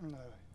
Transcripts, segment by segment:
No.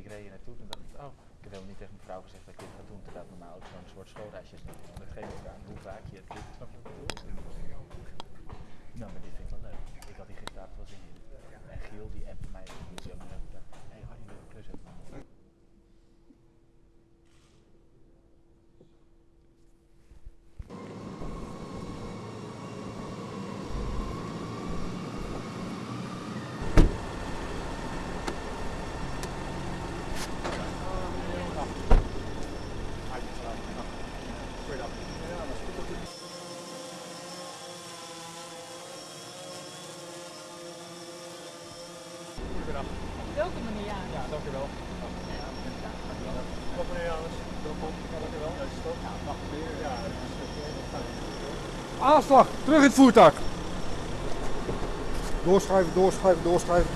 Ik reed hier naartoe en dacht ik, oh, ik heb helemaal niet tegen mijn vrouw gezegd dat ik dit ga doen. Terwijl het normaal ook zo'n soort schoolreisje is. Dat geeft aan hoe vaak je het doet. Snap je wat ik bedoel? Nou, maar dit vind ik wel leuk. Ik had die gisteravond wel zin in. En Giel die appte mij die zo met hem. Hé, Harry, wil je klus hebben? Welke meneer Jaan? Ja, dankjewel. Wat meneer Janus, welkom. Ja, dankjewel. Ja. Ja, dag meneer. Ja, dat is. Aanslag, terug in het voertuig. Doorschuiven, doorschuiven, doorschuiven.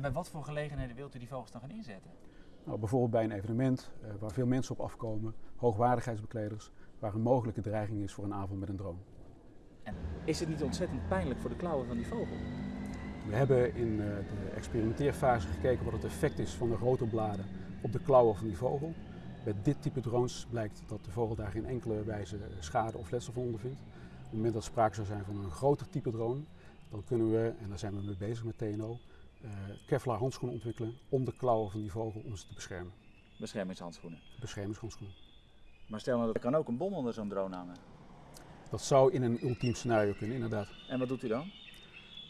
En bij wat voor gelegenheden wilt u die vogels dan gaan inzetten? Nou, bijvoorbeeld bij een evenement eh, waar veel mensen op afkomen, hoogwaardigheidsbekleders, waar een mogelijke dreiging is voor een avond met een drone. Is het niet ontzettend pijnlijk voor de klauwen van die vogel? We hebben in eh, de experimenteerfase gekeken wat het effect is van de rotorbladen op de klauwen van die vogel. Bij dit type drones blijkt dat de vogel daar geen enkele wijze schade of letsel van ondervindt. Op het moment dat sprake zou zijn van een groter type drone, dan kunnen we, en daar zijn we mee bezig met TNO, eh, Kevlar handschoenen ontwikkelen om de klauwen van die vogel om ze te beschermen. Beschermingshandschoenen. Beschermingshandschoenen. Maar stel nou dat er kan ook een bom onder zo'n drone hangen. Dat zou in een ultiem scenario kunnen, inderdaad. En wat doet u dan?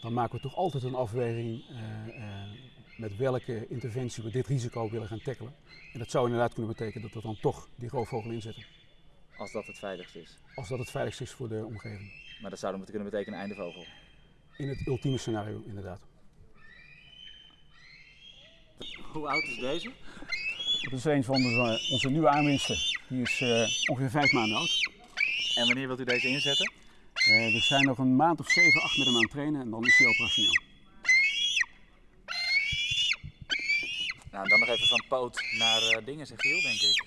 dan maken we toch altijd een afweging eh, eh, met welke interventie we dit risico willen gaan tackelen. En dat zou inderdaad kunnen betekenen dat we dan toch die roofvogel inzetten. Als dat het veiligst is. Als dat het veiligst is voor de omgeving. Maar dat zou dan kunnen betekenen einde vogel. In het ultieme scenario inderdaad. Hoe oud is deze? Dat is een van onze, onze nieuwe aanwinsten. Die is eh, ongeveer vijf maanden oud. En wanneer wilt u deze inzetten? Eh, we zijn nog een maand of zeven, acht met hem aan het trainen en dan is hij operationeel. Nou, dan nog even van poot naar eh, dingen, zegt Giel, denk ik.